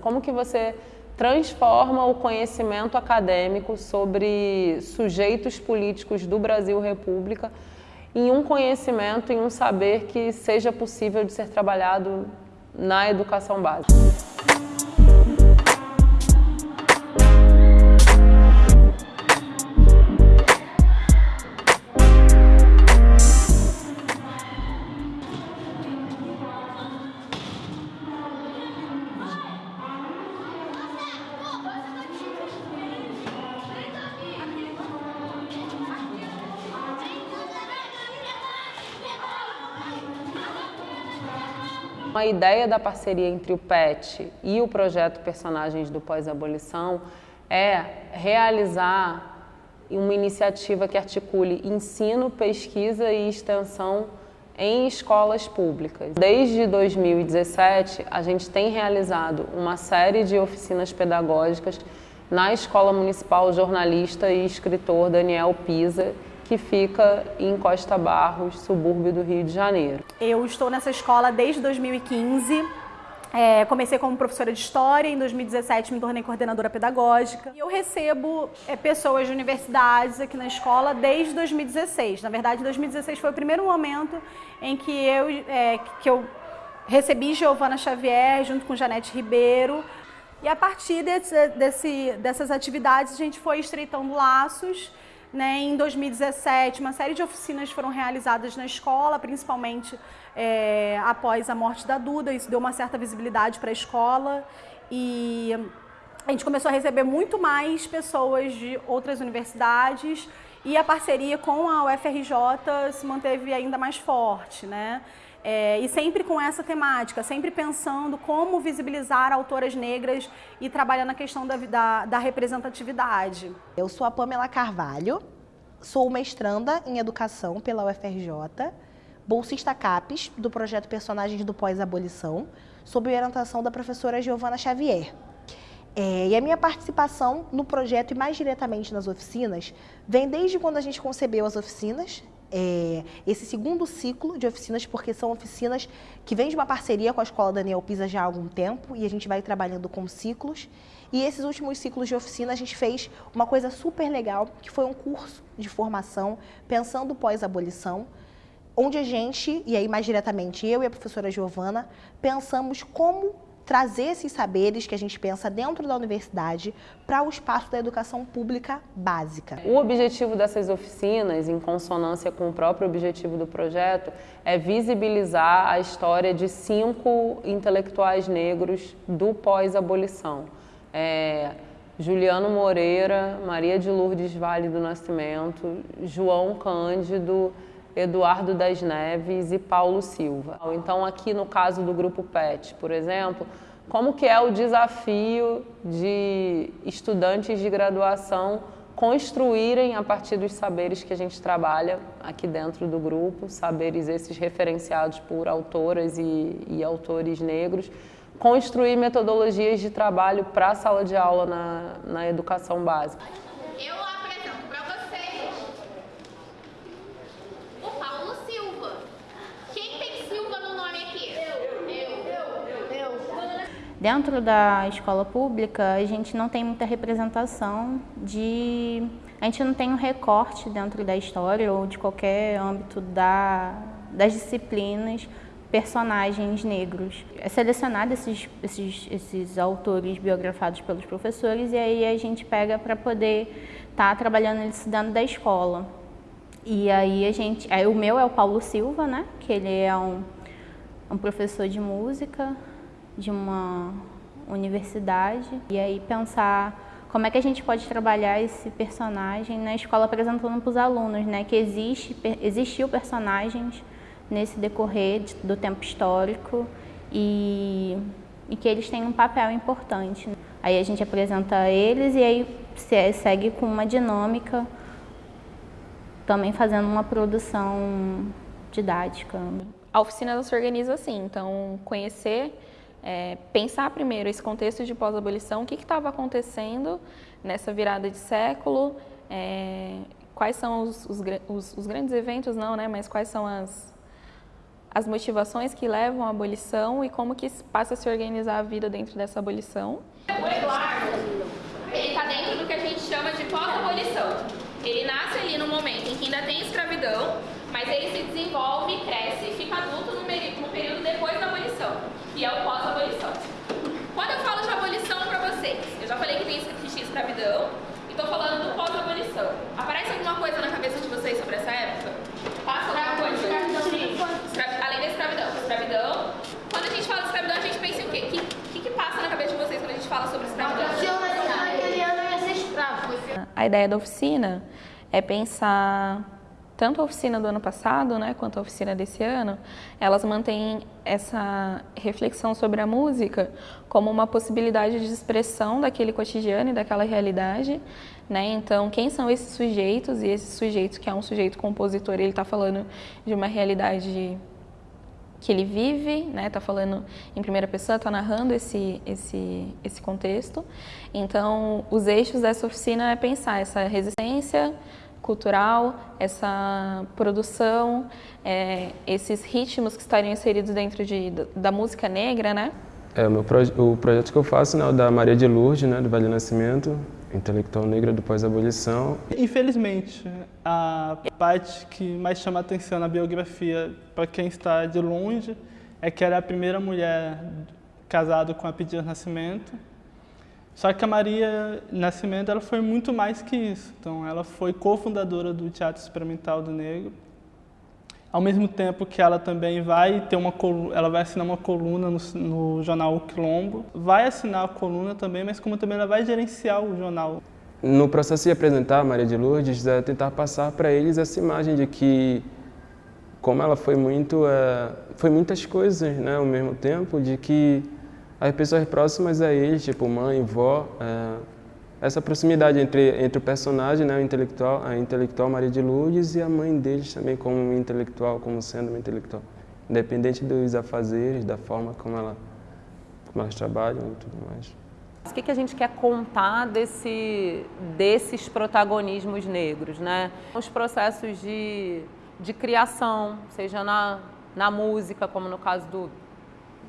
Como que você transforma o conhecimento acadêmico sobre sujeitos políticos do Brasil República em um conhecimento, em um saber que seja possível de ser trabalhado na educação básica. A ideia da parceria entre o PET e o projeto Personagens do Pós-Abolição é realizar uma iniciativa que articule ensino, pesquisa e extensão em escolas públicas. Desde 2017, a gente tem realizado uma série de oficinas pedagógicas na Escola Municipal Jornalista e Escritor Daniel Pisa, que fica em Costa Barros, subúrbio do Rio de Janeiro. Eu estou nessa escola desde 2015. É, comecei como professora de História, em 2017 me tornei coordenadora pedagógica. E eu recebo é, pessoas de universidades aqui na escola desde 2016. Na verdade, 2016 foi o primeiro momento em que eu, é, que eu recebi Giovana Xavier junto com Janete Ribeiro. E a partir desse, desse, dessas atividades a gente foi estreitando laços né, em 2017, uma série de oficinas foram realizadas na escola, principalmente é, após a morte da Duda. Isso deu uma certa visibilidade para a escola e a gente começou a receber muito mais pessoas de outras universidades e a parceria com a UFRJ se manteve ainda mais forte, né? É, e sempre com essa temática, sempre pensando como visibilizar autoras negras e trabalhar na questão da, da, da representatividade. Eu sou a Pamela Carvalho, sou mestranda em Educação pela UFRJ, bolsista CAPES do projeto Personagens do Pós-Abolição, sob orientação da professora Giovana Xavier. É, e a minha participação no projeto e mais diretamente nas oficinas vem desde quando a gente concebeu as oficinas, é, esse segundo ciclo de oficinas, porque são oficinas que vêm de uma parceria com a Escola Daniel Pisa já há algum tempo e a gente vai trabalhando com ciclos. E esses últimos ciclos de oficina a gente fez uma coisa super legal, que foi um curso de formação pensando pós-abolição, onde a gente, e aí mais diretamente eu e a professora Giovana, pensamos como trazer esses saberes que a gente pensa dentro da universidade para o espaço da educação pública básica. O objetivo dessas oficinas, em consonância com o próprio objetivo do projeto, é visibilizar a história de cinco intelectuais negros do pós-abolição. É, Juliano Moreira, Maria de Lourdes Vale do Nascimento, João Cândido, Eduardo das Neves e Paulo Silva. Então aqui no caso do grupo PET, por exemplo, como que é o desafio de estudantes de graduação construírem a partir dos saberes que a gente trabalha aqui dentro do grupo, saberes esses referenciados por autoras e, e autores negros, construir metodologias de trabalho para a sala de aula na, na educação básica. Eu Dentro da escola pública, a gente não tem muita representação de... A gente não tem um recorte dentro da história ou de qualquer âmbito da, das disciplinas personagens negros. É selecionado esses, esses, esses autores biografados pelos professores e aí a gente pega para poder estar tá trabalhando isso dentro da escola. E aí a gente... Aí o meu é o Paulo Silva, né? Que ele é um, um professor de música de uma universidade e aí pensar como é que a gente pode trabalhar esse personagem na escola apresentando para os alunos, né? Que existe, existiu personagens nesse decorrer do tempo histórico e, e que eles têm um papel importante. Aí a gente apresenta eles e aí segue com uma dinâmica, também fazendo uma produção didática. A oficina se organiza assim, então conhecer é, pensar primeiro esse contexto de pós-abolição, o que estava acontecendo nessa virada de século, é, quais são os, os, os, os, grandes eventos, não, né, mas quais são as, as motivações que levam à abolição e como que passa a se organizar a vida dentro dessa abolição. O Eduardo, ele está dentro do que a gente chama de pós-abolição. Ele nasce ali no momento em que ainda tem escravidão, mas ele se desenvolve, cresce e fica adulto no período depois da abolição, que é o pós-abolição. Quando eu falo de abolição para vocês, eu já falei que tem existia escravidão e estou falando do pós-abolição. Aparece alguma coisa na cabeça de vocês sobre essa época? Passa alguma coisa? Além da escravidão. Escravidão. Quando a gente fala de escravidão, a gente pensa em o quê? O que, que, que passa na cabeça de vocês quando a gente fala sobre escravidão? A ideia da oficina é pensar tanto a oficina do ano passado, né, quanto a oficina desse ano, elas mantêm essa reflexão sobre a música como uma possibilidade de expressão daquele cotidiano e daquela realidade, né? Então, quem são esses sujeitos? E esse sujeito que é um sujeito compositor, ele está falando de uma realidade que ele vive, né? Está falando em primeira pessoa, está narrando esse esse esse contexto. Então, os eixos dessa oficina é pensar essa resistência cultural, essa produção, é, esses ritmos que estariam inseridos dentro de, da música negra, né? É, o, meu proje o projeto que eu faço né, é o da Maria de Lourdes, né, do Vale Nascimento, intelectual negra do pós-abolição. Infelizmente, a parte que mais chama atenção na biografia para quem está de longe é que era a primeira mulher casada com a Pedir Nascimento, só que a Maria Nascimento ela foi muito mais que isso. Então, ela foi cofundadora do Teatro Experimental do Negro. Ao mesmo tempo que ela também vai ter uma ela vai assinar uma coluna no, no jornal o Quilombo, vai assinar a coluna também, mas como também ela vai gerenciar o jornal. No processo de apresentar a Maria de Lourdes, é tentar passar para eles essa imagem de que como ela foi muito é, foi muitas coisas, né, ao mesmo tempo, de que as pessoas próximas a ele, tipo mãe, vó, é, essa proximidade entre, entre o personagem, né, o intelectual, a intelectual Maria de Lourdes e a mãe deles também como intelectual, como sendo uma intelectual. Independente dos afazeres, da forma como, ela, como elas trabalham e tudo mais. O que, que a gente quer contar desse, desses protagonismos negros, né? Os processos de, de criação, seja na, na música, como no caso do,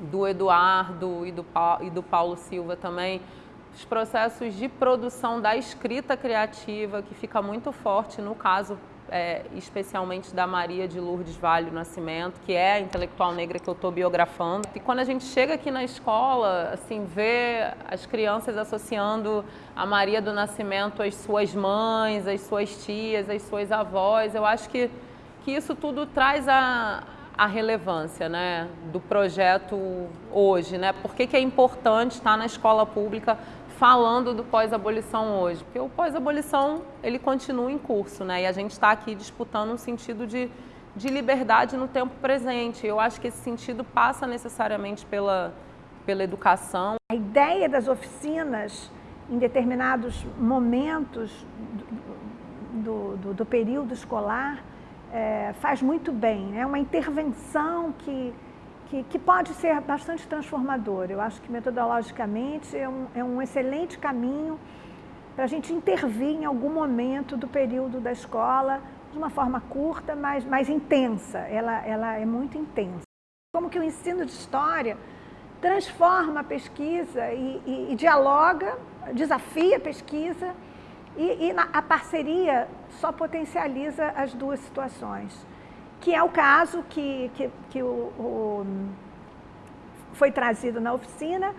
do Eduardo e do, e do Paulo Silva também, os processos de produção da escrita criativa, que fica muito forte no caso é, especialmente da Maria de Lourdes Vale Nascimento, que é a intelectual negra que eu estou biografando. E quando a gente chega aqui na escola, assim, vê as crianças associando a Maria do Nascimento às suas mães, às suas tias, às suas avós, eu acho que, que isso tudo traz a, a relevância né, do projeto hoje, né? Por que, que é importante estar na escola pública falando do pós-abolição hoje? Porque o pós-abolição ele continua em curso, né? E a gente está aqui disputando um sentido de, de liberdade no tempo presente. Eu acho que esse sentido passa necessariamente pela, pela educação. A ideia das oficinas em determinados momentos do, do, do período escolar é, faz muito bem. É né? uma intervenção que, que, que, pode ser bastante transformadora. Eu acho que metodologicamente é um, é um excelente caminho para a gente intervir em algum momento do período da escola de uma forma curta, mas mais intensa. Ela, ela é muito intensa. Como que o ensino de história transforma a pesquisa e, e, e dialoga, desafia a pesquisa e, e na, a parceria só potencializa as duas situações, que é o caso que, que, que o, o foi trazido na oficina,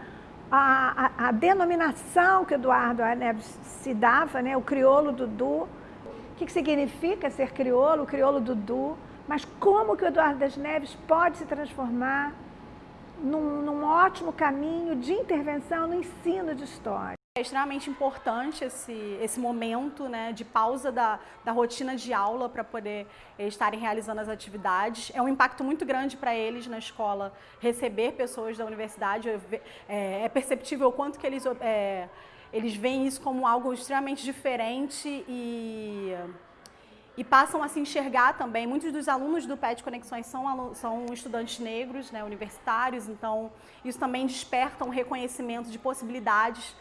a, a, a, denominação que Eduardo Neves se dava, né, o crioulo Dudu, o que, que significa ser crioulo, o crioulo Dudu, mas como que o Eduardo das Neves pode se transformar num, num ótimo caminho de intervenção no ensino de história. É extremamente importante esse, esse momento né, de pausa da, da rotina de aula para poder estarem realizando as atividades. É um impacto muito grande para eles na escola receber pessoas da universidade. É, é perceptível o quanto que eles, é, eles veem isso como algo extremamente diferente e, e passam a se enxergar também. Muitos dos alunos do PET Conexões são, são estudantes negros, né, universitários, então isso também desperta um reconhecimento de possibilidades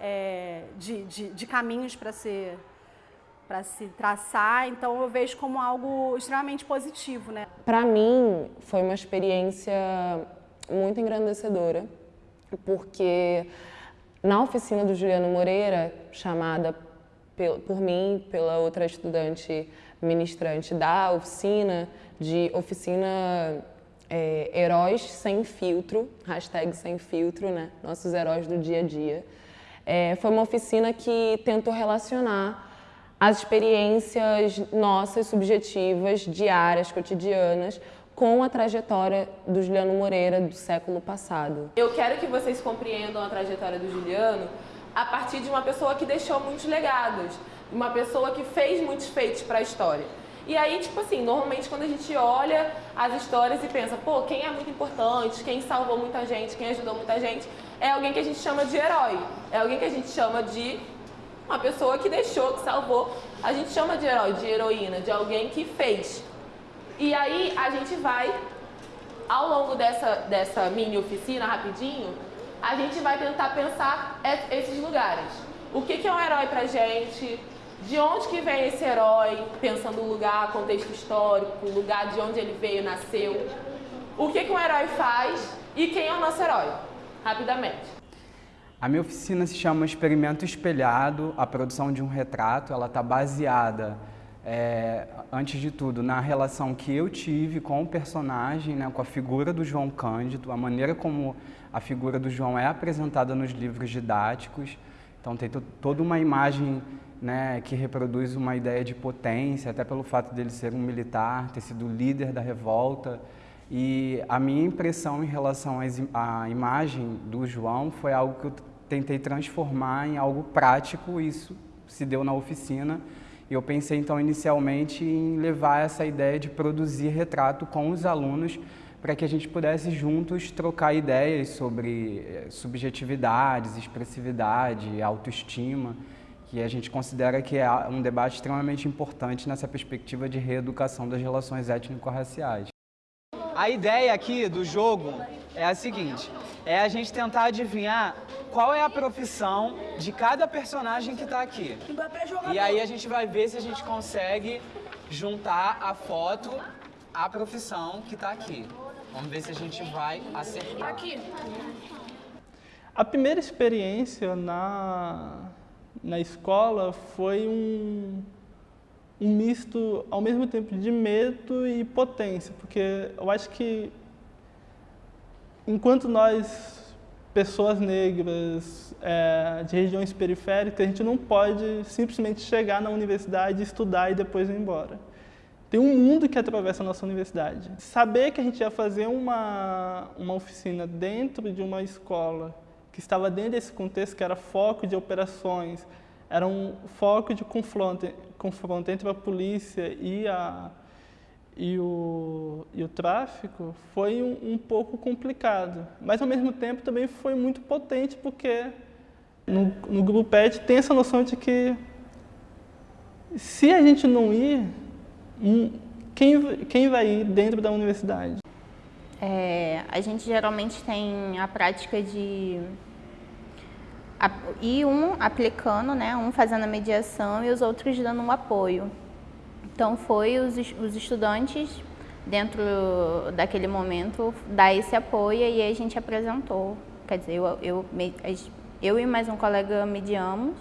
é, de, de, de, caminhos para ser para se traçar, então eu vejo como algo extremamente positivo, né? Para mim foi uma experiência muito engrandecedora, porque na oficina do Juliano Moreira, chamada por mim, pela outra estudante ministrante da oficina, de oficina é, Heróis Sem Filtro, hashtag Sem Filtro, né? Nossos heróis do dia a dia. É, foi uma oficina que tentou relacionar as experiências nossas, subjetivas, diárias, cotidianas, com a trajetória do Juliano Moreira do século passado. Eu quero que vocês compreendam a trajetória do Juliano a partir de uma pessoa que deixou muitos legados, uma pessoa que fez muitos feitos para a história. E aí, tipo assim, normalmente quando a gente olha as histórias e pensa, pô, quem é muito importante, quem salvou muita gente, quem ajudou muita gente, é alguém que a gente chama de herói, é alguém que a gente chama de uma pessoa que deixou, que salvou. A gente chama de herói, de heroína, de alguém que fez. E aí a gente vai, ao longo dessa, dessa mini oficina, rapidinho, a gente vai tentar pensar esses lugares. O que, que é um herói pra gente? De onde que vem esse herói? Pensando no lugar, contexto histórico, o lugar de onde ele veio, nasceu. O que, que um herói faz e quem é o nosso herói? Rapidamente. A minha oficina se chama Experimento Espelhado, a produção de um retrato. Ela está baseada, é, antes de tudo, na relação que eu tive com o personagem, né, com a figura do João Cândido, a maneira como a figura do João é apresentada nos livros didáticos. Então tem toda uma imagem né, que reproduz uma ideia de potência, até pelo fato dele ser um militar, ter sido líder da revolta. E a minha impressão em relação à imagem do João foi algo que eu tentei transformar em algo prático, isso se deu na oficina. E eu pensei então inicialmente em levar essa ideia de produzir retrato com os alunos para que a gente pudesse juntos trocar ideias sobre eh, subjetividades, expressividade, autoestima, que a gente considera que é um debate extremamente importante nessa perspectiva de reeducação das relações étnico-raciais. A ideia aqui do jogo é a seguinte, é a gente tentar adivinhar qual é a profissão de cada personagem que está aqui. E aí a gente vai ver se a gente consegue juntar a foto à profissão que está aqui. Vamos ver se a gente vai acertar. Aqui. A primeira experiência na, na escola foi um, um misto, ao mesmo tempo, de medo e potência, porque eu acho que enquanto nós, pessoas negras é, de regiões periféricas, a gente não pode simplesmente chegar na universidade, estudar e depois ir embora. Tem um mundo que atravessa a nossa universidade. Saber que a gente ia fazer uma, uma oficina dentro de uma escola que estava dentro desse contexto, que era foco de operações, era um foco de confronto, confronto entre a polícia e, a, e, o, e o tráfico, foi um, um pouco complicado. Mas, ao mesmo tempo, também foi muito potente, porque no, no Grupo PET tem essa noção de que se a gente não ir, quem, quem vai ir dentro da universidade? É, a gente geralmente tem a prática de e um aplicando, né, um fazendo a mediação e os outros dando um apoio. Então foi os, os estudantes dentro daquele momento dar esse apoio e a gente apresentou. Quer dizer, eu, eu, eu e mais um colega mediamos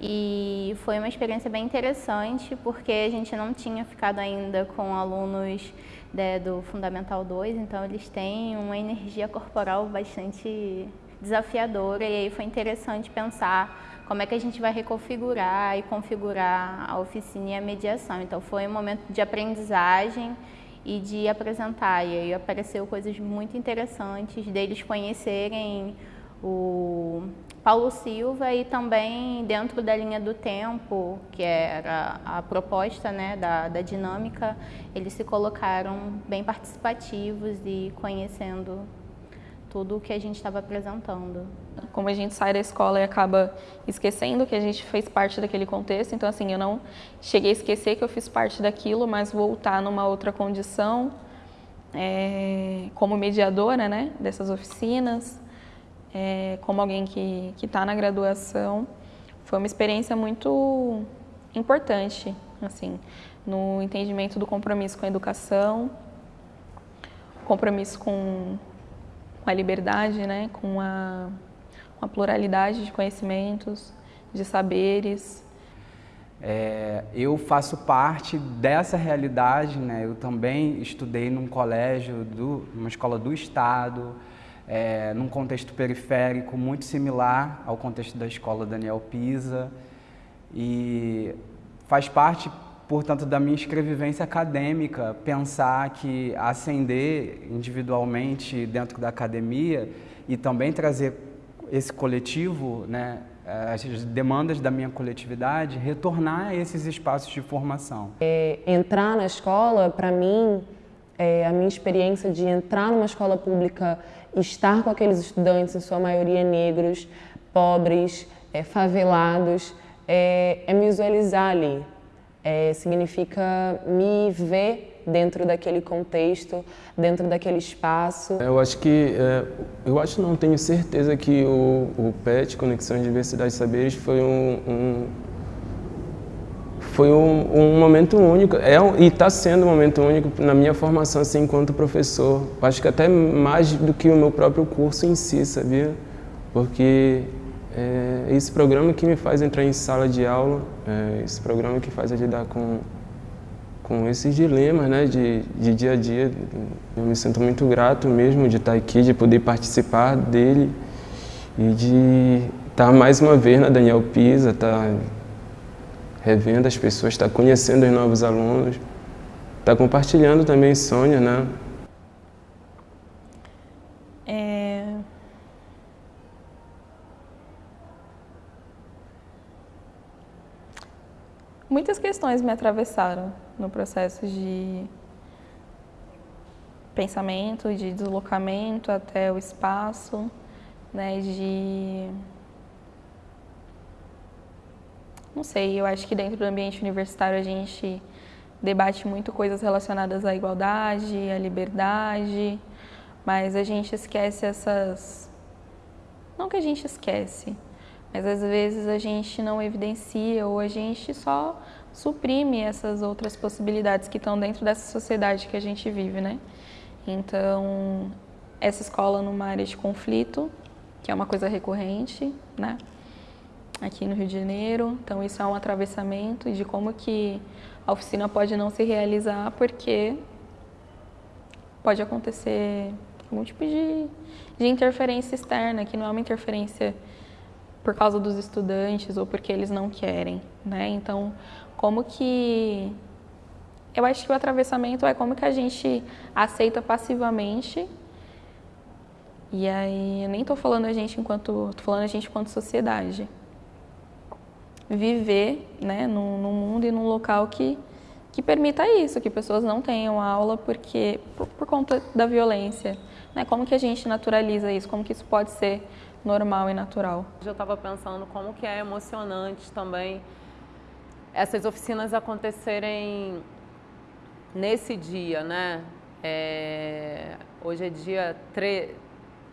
e foi uma experiência bem interessante porque a gente não tinha ficado ainda com alunos né, do Fundamental 2, então eles têm uma energia corporal bastante desafiadora e aí foi interessante pensar como é que a gente vai reconfigurar e configurar a oficina e a mediação. Então foi um momento de aprendizagem e de apresentar e aí apareceu coisas muito interessantes deles conhecerem o Paulo Silva e também dentro da linha do tempo, que era a proposta né, da, da dinâmica, eles se colocaram bem participativos e conhecendo tudo o que a gente estava apresentando. Como a gente sai da escola e acaba esquecendo que a gente fez parte daquele contexto, então assim, eu não cheguei a esquecer que eu fiz parte daquilo, mas voltar numa outra condição, é, como mediadora né, dessas oficinas, é, como alguém que está na graduação, foi uma experiência muito importante, assim, no entendimento do compromisso com a educação, compromisso com, com a liberdade, né, com a, com a pluralidade de conhecimentos, de saberes. É, eu faço parte dessa realidade, né? Eu também estudei num colégio, do, numa escola do estado, é, num contexto periférico muito similar ao contexto da escola Daniel Pisa e faz parte, portanto, da minha escrevivência acadêmica pensar que ascender individualmente dentro da academia e também trazer esse coletivo, né, as demandas da minha coletividade, retornar a esses espaços de formação. É, entrar na escola, para mim, é, a minha experiência de entrar numa escola pública, estar com aqueles estudantes, em sua maioria negros, pobres, é, favelados, é, é, me visualizar ali. É, significa me ver dentro daquele contexto, dentro daquele espaço. Eu acho que, é, eu acho não, tenho certeza que o, o PET, Conexão de Diversidade de Saberes, foi um, um foi um, um, momento único, é e está sendo um momento único na minha formação assim, enquanto professor. Acho que até mais do que o meu próprio curso em si, sabia? Porque é esse programa que me faz entrar em sala de aula, é esse programa que faz lidar com, com esses dilemas né, de, de dia a dia. Eu me sinto muito grato mesmo de estar aqui, de poder participar dele e de estar mais uma vez na Daniel Pisa, estar revendo as pessoas, estar conhecendo os novos alunos, estar compartilhando também sonhos, né? É... Muitas questões me atravessaram no processo de pensamento, de deslocamento até o espaço, né, de não sei, eu acho que dentro do ambiente universitário a gente debate muito coisas relacionadas à igualdade, à liberdade, mas a gente esquece essas não que a gente esquece, mas às vezes a gente não evidencia ou a gente só suprime essas outras possibilidades que estão dentro dessa sociedade que a gente vive, né? Então, essa escola numa área de conflito, que é uma coisa recorrente, né? Aqui no Rio de Janeiro, então isso é um atravessamento de como que a oficina pode não se realizar porque pode acontecer algum tipo de, de interferência externa, que não é uma interferência por causa dos estudantes ou porque eles não querem, né? Então, como que eu acho que o atravessamento é como que a gente aceita passivamente e aí eu nem estou falando a gente enquanto, tô falando a gente enquanto sociedade. Viver, né, num, num mundo e num local que que permita isso, que pessoas não tenham aula porque por, por conta da violência. Né? Como que a gente naturaliza isso? Como que isso pode ser normal e natural. Eu estava pensando como que é emocionante também essas oficinas acontecerem nesse dia, né? É, hoje é dia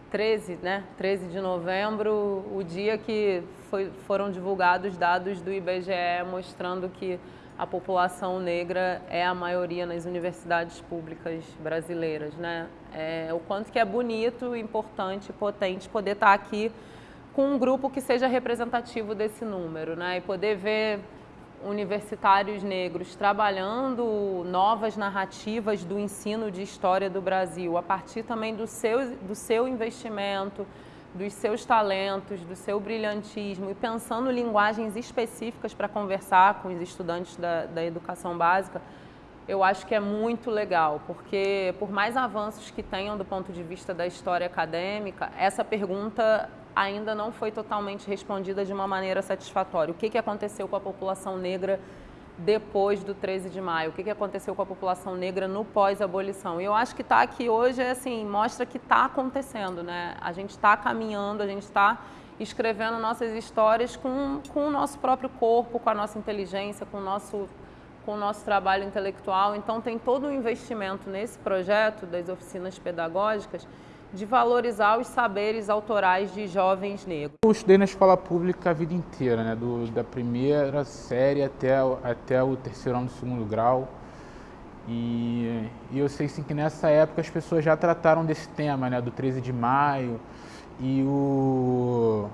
13, né? 13 de novembro, o dia que foi, foram divulgados dados do IBGE mostrando que a população negra é a maioria nas universidades públicas brasileiras, né? É, o quanto que é bonito, importante, potente poder estar aqui com um grupo que seja representativo desse número, né? E poder ver universitários negros trabalhando novas narrativas do ensino de história do Brasil, a partir também do seu, do seu investimento, dos seus talentos, do seu brilhantismo e pensando linguagens específicas para conversar com os estudantes da, da educação básica, eu acho que é muito legal, porque por mais avanços que tenham do ponto de vista da história acadêmica, essa pergunta ainda não foi totalmente respondida de uma maneira satisfatória. O que, que aconteceu com a população negra depois do 13 de maio? O que, que aconteceu com a população negra no pós-abolição? E eu acho que estar tá aqui hoje é assim, mostra que está acontecendo, né? A gente está caminhando, a gente está escrevendo nossas histórias com, com o nosso próprio corpo, com a nossa inteligência, com o nosso, com o nosso trabalho intelectual. Então tem todo um investimento nesse projeto das oficinas pedagógicas de valorizar os saberes autorais de jovens negros. Eu estudei na escola pública a vida inteira, né? Do, da primeira série até, até o terceiro ano do segundo grau. E, e, eu sei sim que nessa época as pessoas já trataram desse tema, né? Do 13 de maio. E o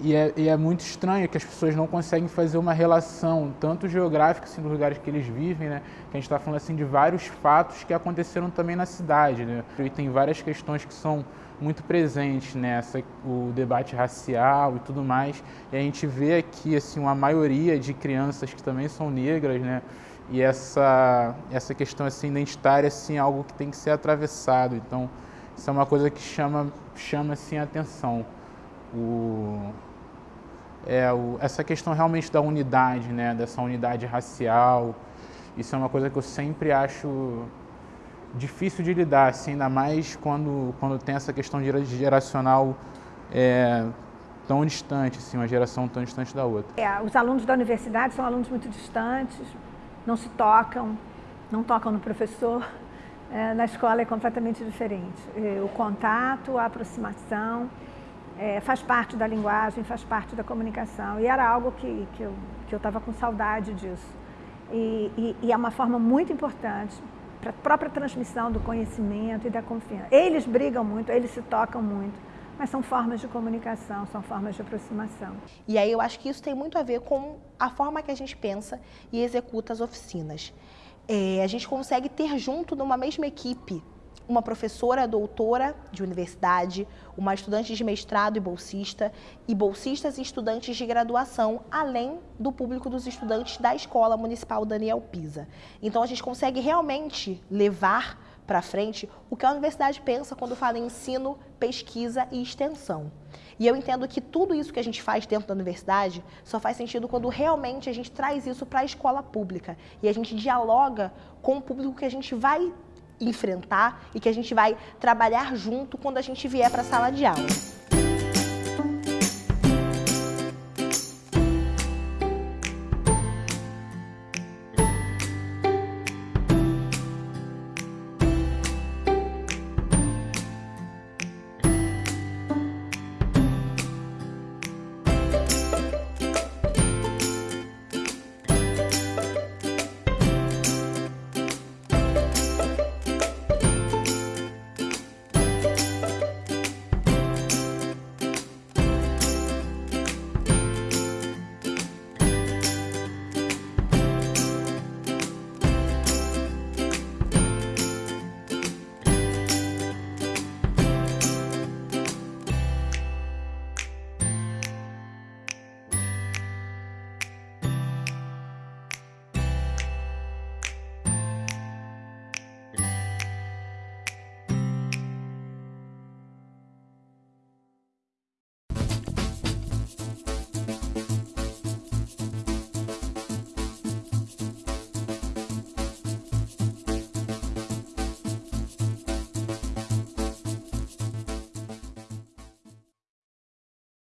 e é, e é, muito estranho que as pessoas não conseguem fazer uma relação, tanto geográfica, assim, dos lugares que eles vivem, né? Que a gente está falando, assim, de vários fatos que aconteceram também na cidade, né? E tem várias questões que são muito presentes nessa, o debate racial e tudo mais. E a gente vê aqui, assim, uma maioria de crianças que também são negras, né? E essa, essa questão, assim, identitária, assim, é algo que tem que ser atravessado. Então, isso é uma coisa que chama, chama assim, a atenção. O, é, o, essa questão realmente da unidade, né, dessa unidade racial, isso é uma coisa que eu sempre acho difícil de lidar, assim, ainda mais quando, quando tem essa questão geracional é, tão distante, assim, uma geração tão distante da outra. É, os alunos da universidade são alunos muito distantes, não se tocam, não tocam no professor. É, na escola é completamente diferente. É, o contato, a aproximação, é, faz parte da linguagem, faz parte da comunicação. E era algo que, que eu estava com saudade disso. E, e, e, é uma forma muito importante para a própria transmissão do conhecimento e da confiança. Eles brigam muito, eles se tocam muito, mas são formas de comunicação, são formas de aproximação. E aí eu acho que isso tem muito a ver com a forma que a gente pensa e executa as oficinas. É, a gente consegue ter junto numa mesma equipe uma professora doutora de universidade, uma estudante de mestrado e bolsista, e bolsistas e estudantes de graduação, além do público dos estudantes da Escola Municipal Daniel Pisa. Então a gente consegue realmente levar para frente o que a universidade pensa quando fala em ensino, pesquisa e extensão. E eu entendo que tudo isso que a gente faz dentro da universidade só faz sentido quando realmente a gente traz isso para a escola pública e a gente dialoga com o público que a gente vai enfrentar e que a gente vai trabalhar junto quando a gente vier para a sala de aula.